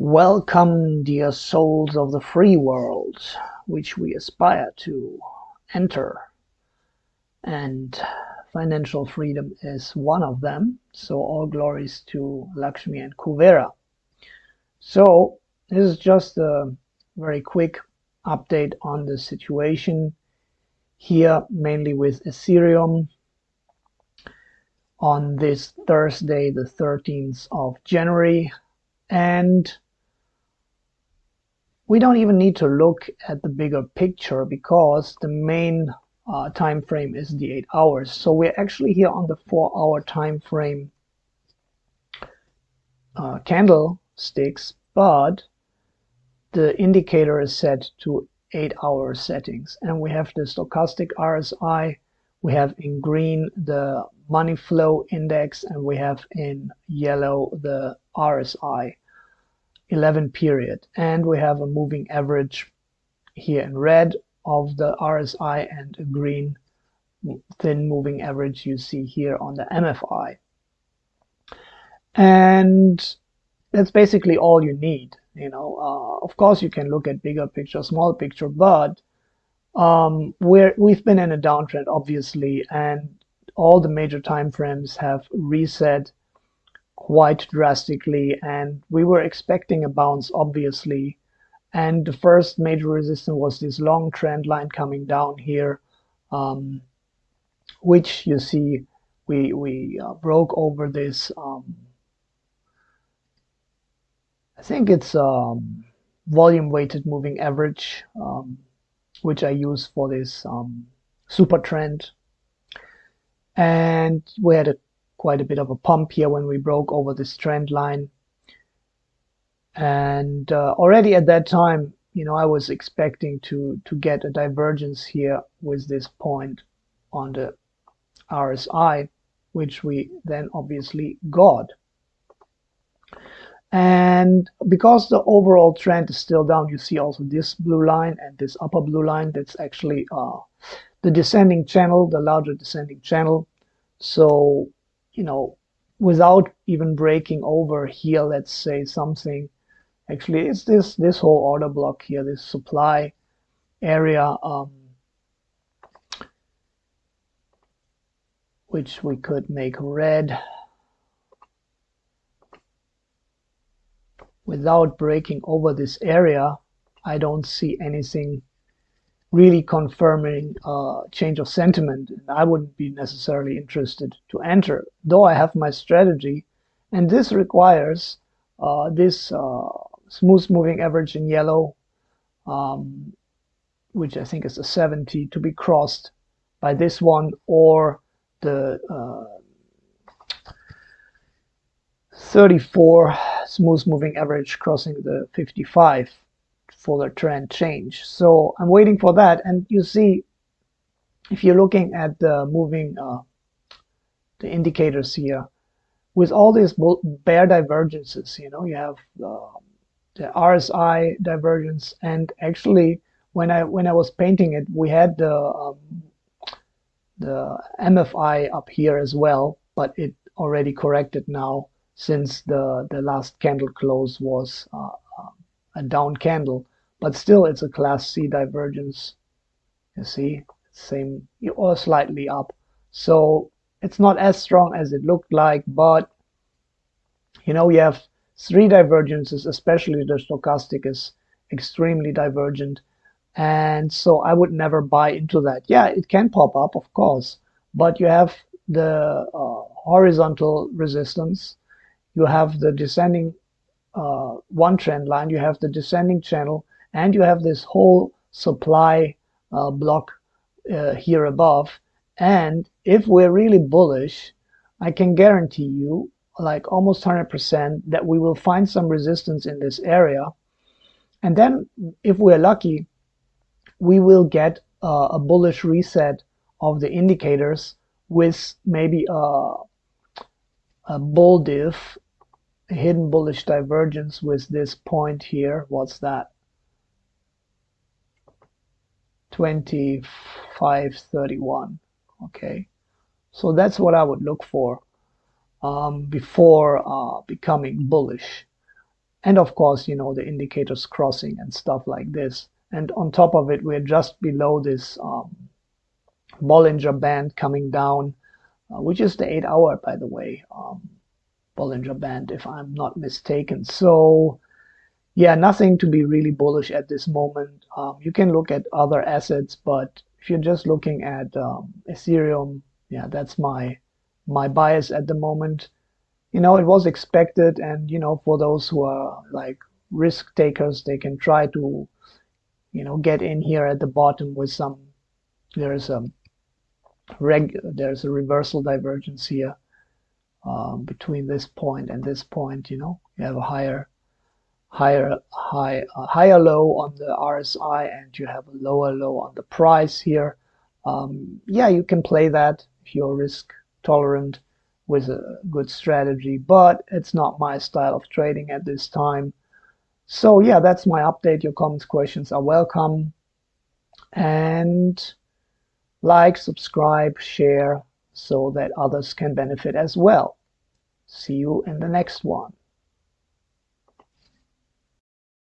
Welcome, dear souls of the free world, which we aspire to enter. And financial freedom is one of them. So all glories to Lakshmi and Kuvera. So this is just a very quick update on the situation here, mainly with Ethereum on this Thursday, the 13th of January. And we don't even need to look at the bigger picture because the main uh, time frame is the eight hours. So we're actually here on the four hour time frame uh, candlesticks, but the indicator is set to eight hour settings. And we have the stochastic RSI, we have in green the money flow index, and we have in yellow the RSI. 11 period. And we have a moving average here in red of the RSI and a green thin moving average you see here on the MFI and that's basically all you need you know. Uh, of course you can look at bigger picture small picture but um, we're we've been in a downtrend obviously and all the major time frames have reset quite drastically and we were expecting a bounce obviously. And the first major resistance was this long trend line coming down here um, which you see we we uh, broke over this um, I think it's um, volume weighted moving average um, which I use for this um, super trend. And we had a quite a bit of a pump here when we broke over this trend line. And uh, already at that time, you know, I was expecting to, to get a divergence here with this point on the RSI, which we then obviously got. And because the overall trend is still down, you see also this blue line and this upper blue line, that's actually uh, the descending channel, the larger descending channel. So you know, without even breaking over here, let's say something, actually it's this, this whole order block here, this supply area, um, which we could make red without breaking over this area. I don't see anything really confirming a change of sentiment. I wouldn't be necessarily interested to enter, though I have my strategy. And this requires uh, this uh, smooth moving average in yellow, um, which I think is a 70, to be crossed by this one or the uh, 34 smooth moving average crossing the 55 for the trend change. So I'm waiting for that. And you see, if you're looking at the moving, uh, the indicators here, with all these bear divergences, you know, you have uh, the RSI divergence, and actually, when I when I was painting it, we had the um, the MFI up here as well, but it already corrected now since the the last candle close was uh, a down candle, but still it's a class C divergence. You see, same or slightly up. So it's not as strong as it looked like, but you know, you have three divergences, especially the stochastic is extremely divergent. And so I would never buy into that. Yeah, it can pop up, of course, but you have the uh, horizontal resistance, you have the descending uh, one trend line, you have the descending channel, and you have this whole supply uh, block uh, here above. And if we're really bullish, I can guarantee you, like almost 100%, that we will find some resistance in this area. And then, if we're lucky, we will get uh, a bullish reset of the indicators with maybe a, a bull diff hidden bullish divergence with this point here. What's that? 2531. Okay, so that's what I would look for um, before uh, becoming bullish. and of course, you know, the indicators crossing and stuff like this. And on top of it, we're just below this um, Bollinger Band coming down, uh, which is the eight hour, by the way, um, Bollinger Band, if I'm not mistaken. So yeah, nothing to be really bullish at this moment. Um, you can look at other assets, but if you're just looking at um, Ethereum, yeah, that's my my bias at the moment. You know, it was expected, and you know, for those who are like risk takers, they can try to, you know, get in here at the bottom with some. There's a reg. There's a reversal divergence here um, between this point and this point. You know, you have a higher higher high uh, higher low on the RSI and you have a lower low on the price here. Um, yeah, you can play that if you're risk tolerant with a good strategy, but it's not my style of trading at this time. So yeah, that's my update. Your comments, questions are welcome. And like, subscribe, share so that others can benefit as well. See you in the next one.